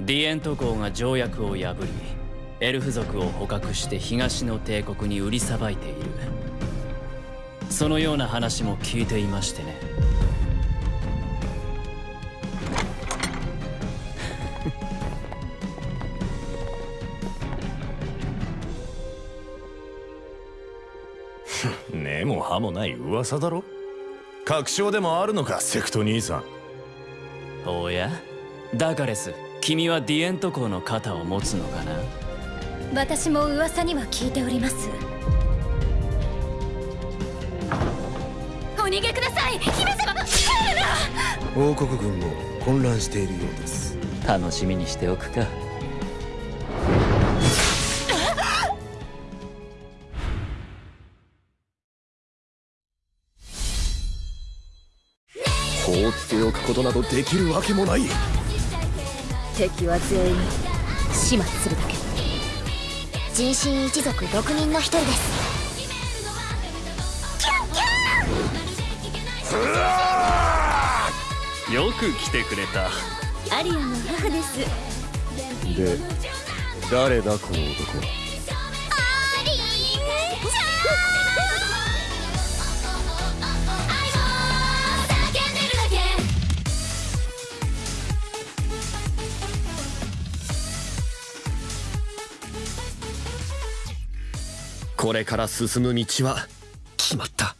ディエント公が条約を破りエルフ族を捕獲して東の帝国に売りさばいている。そのような話も聞いていましてね。根も葉もない噂だろ？確証でもあるのかセクト兄さん。おや？ダカレス君はディエント公の肩を持つのかな？私も噂には聞いております。お逃げください！姫様！王国軍も混乱しているようです。楽しみにしておくか。放っておくことなどできるわけもない敵は全員始末するだけ。人心一族6人の一人です。よく来てくれた。アリアの母です。で誰だこの男は？これから進む道は決まった。